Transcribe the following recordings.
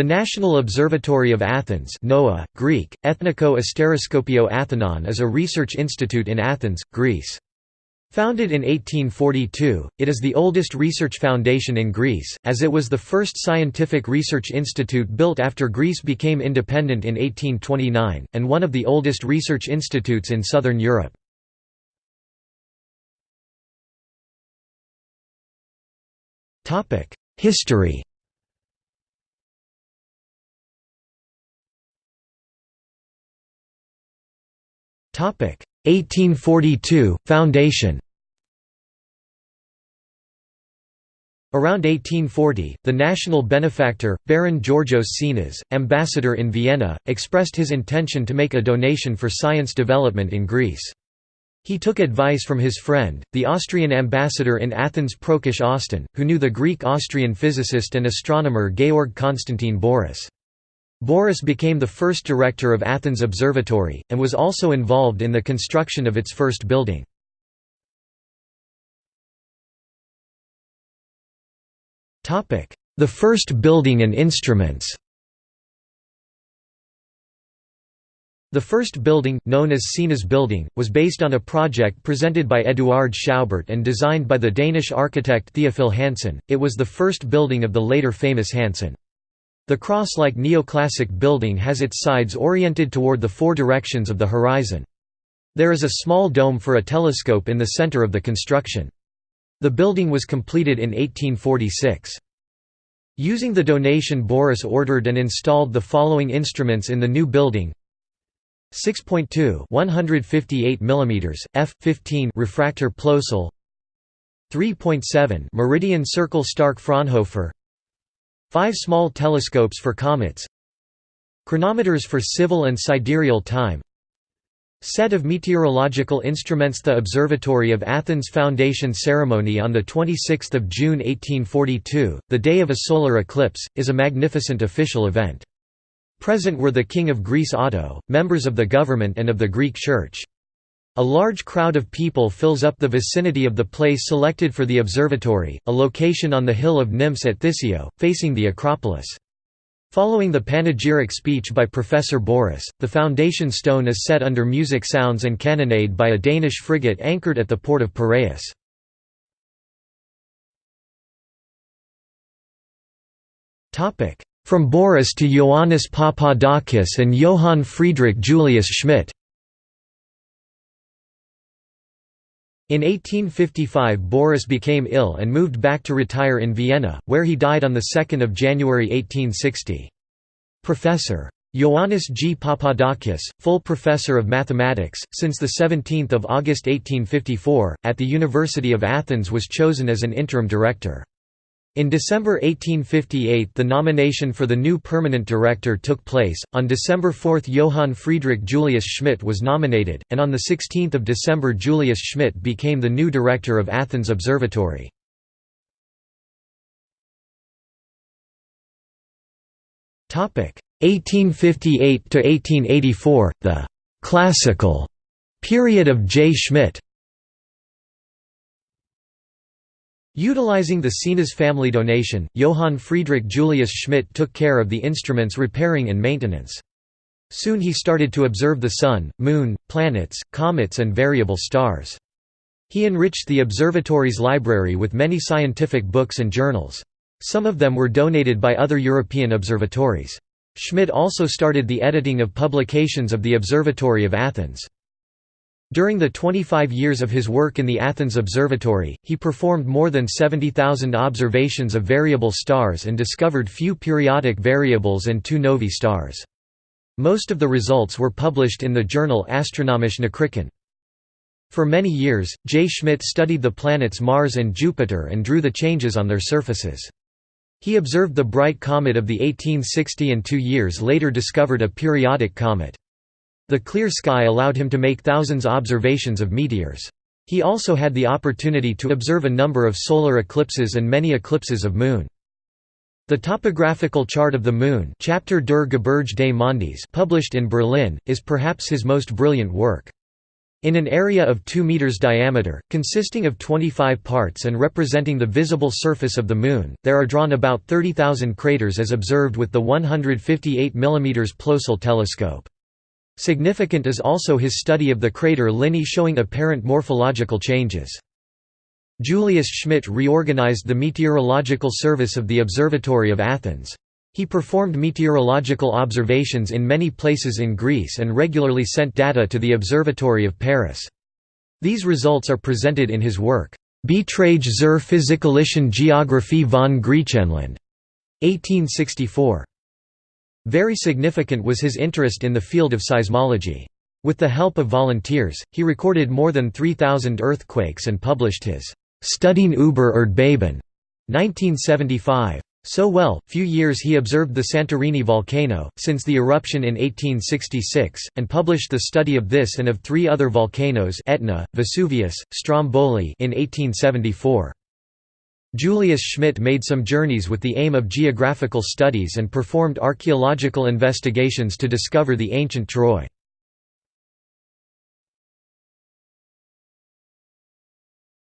The National Observatory of Athens NOAA, Greek, Ethniko Asteroskopio Athenon is a research institute in Athens, Greece. Founded in 1842, it is the oldest research foundation in Greece, as it was the first scientific research institute built after Greece became independent in 1829, and one of the oldest research institutes in southern Europe. History 1842 – Foundation Around 1840, the national benefactor, Baron Georgios Sinas, ambassador in Vienna, expressed his intention to make a donation for science development in Greece. He took advice from his friend, the Austrian ambassador in Athens Prokesch-Osten, who knew the Greek-Austrian physicist and astronomer Georg Konstantin Bouris. Bouris became the first director of Athens Observatory, and was also involved in the construction of its first building. The first building and instruments The first building, known as Sinas Building, was based on a project presented by Eduard Schaubert and designed by the Danish architect Theophil Hansen. It was the first building of the later famous Hansen. The cross-like neoclassic building has its sides oriented toward the four directions of the horizon. There is a small dome for a telescope in the center of the construction. The building was completed in 1846. Using the donation Bouris ordered and installed the following instruments in the new building 6.2 158 mm f15 refractor Plössl 3.7 meridian circle Stark Fraunhofer Five small telescopes for comets Chronometers for civil and sidereal time Set of meteorological instruments The Observatory of Athens Foundation Ceremony on 26 June 1842, the day of a solar eclipse, is a magnificent official event. Present were the King of Greece Otto, members of the government and of the Greek Church. A large crowd of people fills up the vicinity of the place selected for the observatory, a location on the hill of Nymphs at Thysio, facing the Acropolis. Following the panegyric speech by Professor Bouris, the foundation stone is set under music sounds and cannonade by a Danish frigate anchored at the port of Piraeus. From Bouris to Ioannis Papadakis and Johann Friedrich Julius Schmidt In 1855 Bouris became ill and moved back to retire in Vienna, where he died on 2 January 1860. Professor. Ioannis G. Papadakis, full professor of mathematics, since 17 August 1854, at the University of Athens was chosen as an interim director. In December 1858 the nomination for the new permanent director took place, on December 4 Johann Friedrich Julius Schmidt was nominated, and on 16 December Julius Schmidt became the new director of Athens Observatory. Topic 1858 to 1884, the classical period of J. Schmidt. Utilizing the Sinas family donation, Johann Friedrich Julius Schmidt took care of the instrument's repairing and maintenance. Soon he started to observe the Sun, Moon, planets, comets and variable stars. He enriched the observatory's library with many scientific books and journals. Some of them were donated by other European observatories. Schmidt also started the editing of publications of the Observatory of Athens. During the 25 years of his work in the Athens Observatory, he performed more than 70,000 observations of variable stars and discovered few periodic variables and two novae stars. Most of the results were published in the journal Astronomische Nachrichten. For many years, J. Schmidt studied the planets Mars and Jupiter and drew the changes on their surfaces. He observed the bright comet of the 1860 and two years later discovered a periodic comet. The clear sky allowed him to make thousands observations of meteors. He also had the opportunity to observe a number of solar eclipses and many eclipses of moon. The topographical chart of the Moon Charte der Gebirge des Mondes published in Berlin, is perhaps his most brilliant work. In an area of 2 meters diameter, consisting of 25 parts and representing the visible surface of the Moon, there are drawn about 30,000 craters as observed with the 158 mm Plössl telescope. Significant is also his study of the crater Linné showing apparent morphological changes. Julius Schmidt reorganized the meteorological service of the Observatory of Athens. He performed meteorological observations in many places in Greece and regularly sent data to the Observatory of Paris. These results are presented in his work, Beiträge zur physikalischen Geographie von Griechenland, 1864. Very significant was his interest in the field of seismology. With the help of volunteers, he recorded more than 3,000 earthquakes and published his Studien über Erdbeben 1975. So well, few years he observed the Santorini volcano, since the eruption in 1866, and published the study of this and of three other volcanoes Etna, Vesuvius, Stromboli in 1874. Julius Schmidt made some journeys with the aim of geographical studies and performed archaeological investigations to discover the ancient Troy.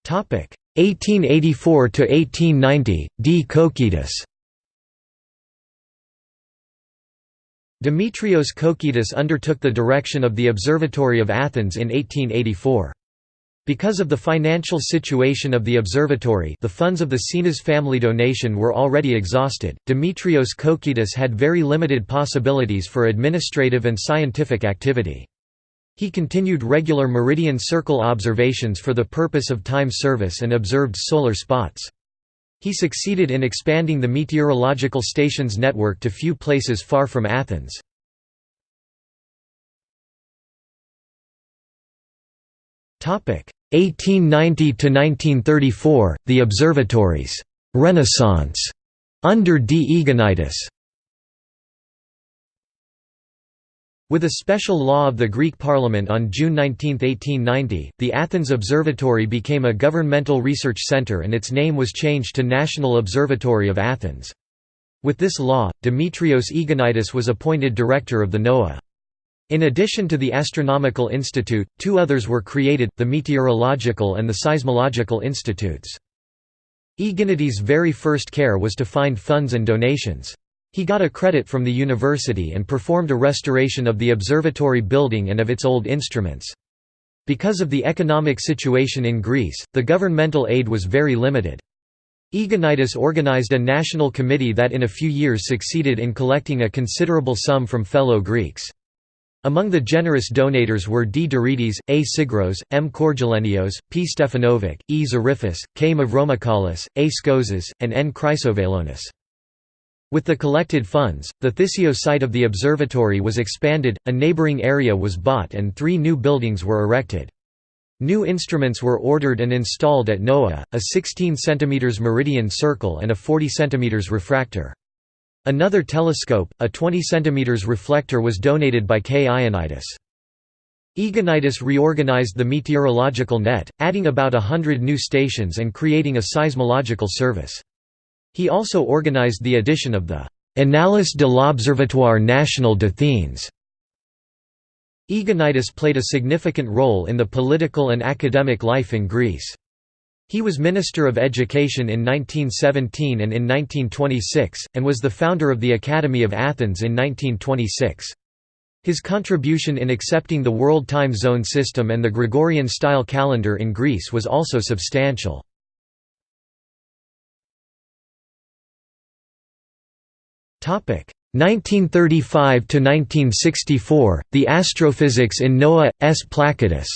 Topic 1884 to 1890 D Kokkidis Demetrios Kokkidis undertook the direction of the Observatory of Athens in 1884. Because of the financial situation of the observatory the funds of the Sinas family donation were already exhausted, Demetrios Kokkidis had very limited possibilities for administrative and scientific activity. He continued regular meridian circle observations for the purpose of time service and observed solar spots. He succeeded in expanding the meteorological stations network to few places far from Athens. Topic 1890 to 1934 The observatories Renaissance under D. Eginitis With a special law of the Greek Parliament on June 19, 1890, the Athens Observatory became a governmental research centre and its name was changed to National Observatory of Athens. With this law, Demetrios Eginitis was appointed director of the NOAA. In addition to the Astronomical Institute, two others were created, the Meteorological and the Seismological Institutes. Eginitis' very first care was to find funds and donations. He got a credit from the university and performed a restoration of the observatory building and of its old instruments. Because of the economic situation in Greece, the governmental aid was very limited. Eginitis organized a national committee that in a few years succeeded in collecting a considerable sum from fellow Greeks. Among the generous donators were D. Dorides, A. Syngros, M. Korgialenios, P. Stefanovic, E. Zarifas, K. Mavromichalis, A. Skouzes, and N. Chrysovelonis. With the collected funds, the Thysio site of the observatory was expanded, a neighboring area was bought and three new buildings were erected. New instruments were ordered and installed at NOAA, a 16 cm meridian circle and a 40 cm refractor. Another telescope, a 20 cm reflector was donated by K. Ioannidis. Eginitis reorganized the meteorological net, adding about a hundred new stations and creating a seismological service. He also organized the edition of the Annales de l'Observatoire National d'Athènes. Eginitis played a significant role in the political and academic life in Greece. He was Minister of Education in 1917 and in 1926, and was the founder of the Academy of Athens in 1926. His contribution in accepting the World Time Zone system and the Gregorian-style calendar in Greece was also substantial. Topic 1935 to 1964 The Astrophysics in NOAA S Plakidis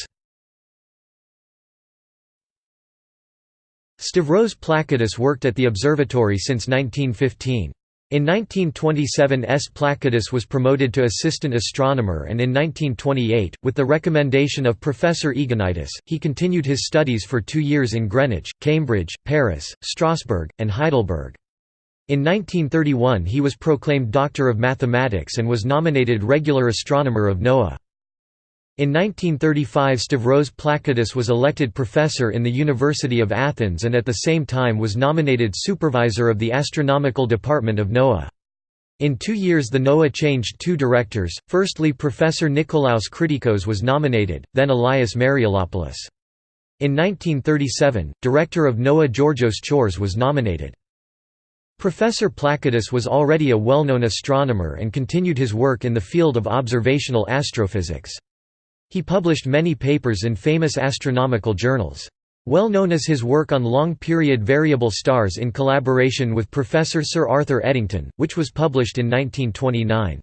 Stavros Plakidis worked at the observatory since 1915. In 1927 S. Plakidis was promoted to assistant astronomer and in 1928, with the recommendation of Professor Eginitis, he continued his studies for two years in Greenwich, Cambridge, Paris, Strasbourg, and Heidelberg. In 1931 he was proclaimed Doctor of Mathematics and was nominated regular astronomer of NOAA. In 1935 Stavros Plakidis was elected professor in the University of Athens and at the same time was nominated supervisor of the astronomical department of NOAA. In two years the NOAA changed two directors, firstly Professor Nikolaos Kritikos was nominated, then Elias Mariolopoulos. In 1937, director of NOAA Georgios Chores was nominated. Professor Plakidis was already a well-known astronomer and continued his work in the field of observational astrophysics. He published many papers in famous astronomical journals. Well known is his work on long-period variable stars in collaboration with Professor Sir Arthur Eddington, which was published in 1929.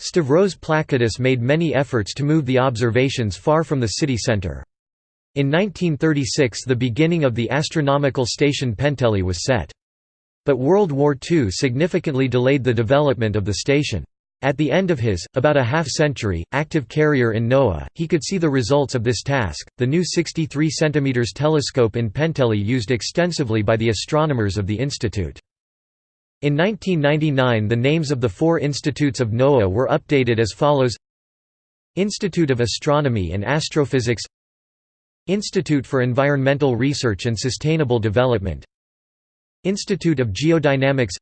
Stavros Plakidis made many efforts to move the observations far from the city centre. In 1936 the beginning of the astronomical station Penteli was set. But World War II significantly delayed the development of the station. At the end of his, about a half century, active career in NOAA, he could see the results of this task. The new 63 cm telescope in Penteli used extensively by the astronomers of the institute. In 1999 the names of the four institutes of NOAA were updated as follows Institute of Astronomy and Astrophysics Institute for Environmental Research and Sustainable Development Institute of Geodynamics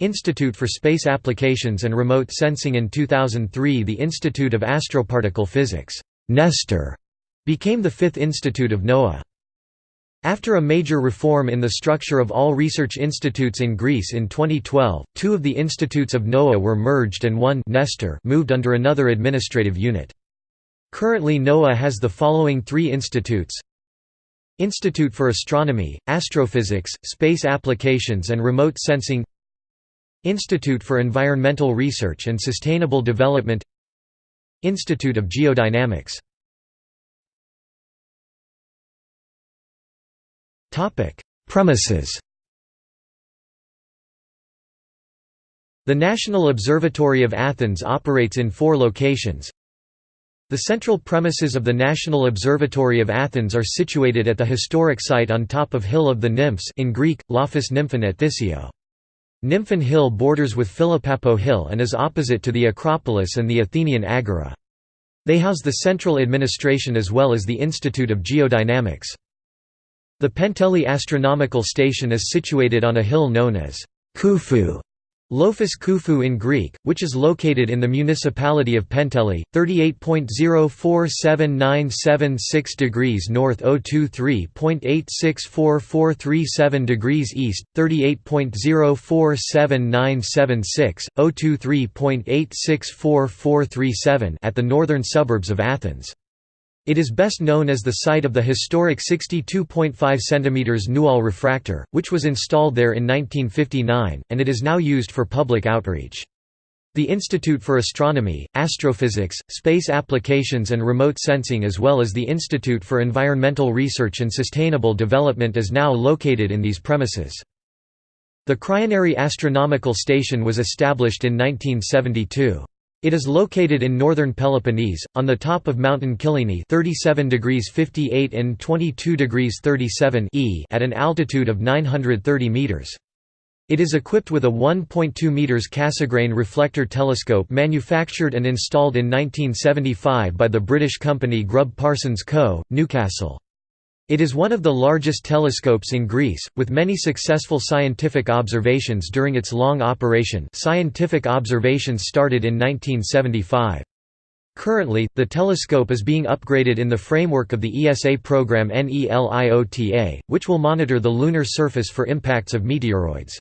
Institute for Space Applications and Remote Sensing in 2003 the Institute of Astroparticle Physics Nestor, became the fifth institute of NOAA. After a major reform in the structure of all research institutes in Greece in 2012, two of the institutes of NOAA were merged and one Nestor moved under another administrative unit. Currently NOAA has the following three institutes Institute for Astronomy, Astrophysics, Space Applications and Remote Sensing Institute for Environmental Research and Sustainable Development Institute of Geodynamics Premises The National Observatory of Athens operates in four locations. The central premises of the National Observatory of Athens are situated at the historic site on top of Hill of the Nymphs in Greek, Lophos Nymphon at Thysio. Nymphon Hill borders with Philopappou Hill and is opposite to the Acropolis and the Athenian Agora. They house the central administration as well as the Institute of Geodynamics. The Penteli Astronomical Station is situated on a hill known as Kouphou Lophos Kouphou in Greek, which is located in the municipality of Penteli, 38.047976 degrees north 023.864437 degrees east, 38.047976, 023.864437 at the northern suburbs of Athens. It is best known as the site of the historic 62.5 cm Newall refractor, which was installed there in 1959, and it is now used for public outreach. The Institute for Astronomy, Astrophysics, Space Applications and Remote Sensing as well as the Institute for Environmental Research and Sustainable Development is now located in these premises. The Kryonery Astronomical Station was established in 1972. It is located in northern Peloponnese, on the top of mountain Kyllini 37 degrees 58 and 22 degrees 37 e at an altitude of 930 meters. It is equipped with a 1.2 meters Cassegrain reflector telescope manufactured and installed in 1975 by the British company Grubb Parsons Co., Newcastle. It is one of the largest telescopes in Greece, with many successful scientific observations during its long operation scientific observations started in 1975. Currently, the telescope is being upgraded in the framework of the ESA program NELIOTA, which will monitor the lunar surface for impacts of meteoroids.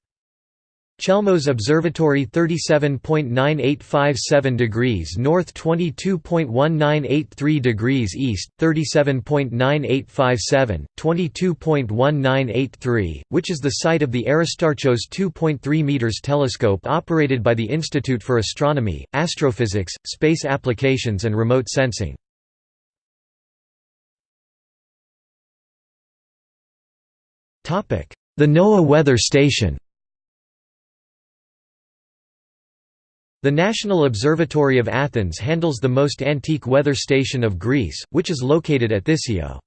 Chelmos Observatory 37.9857 degrees north 22.1983 degrees east, 37.9857, 22.1983, which is the site of the Aristarchos 2.3 meters telescope operated by the Institute for Astronomy, Astrophysics, Space Applications and Remote Sensing. The NOAA Weather Station The National Observatory of Athens handles the most antique weather station of Greece, which is located at Thysio.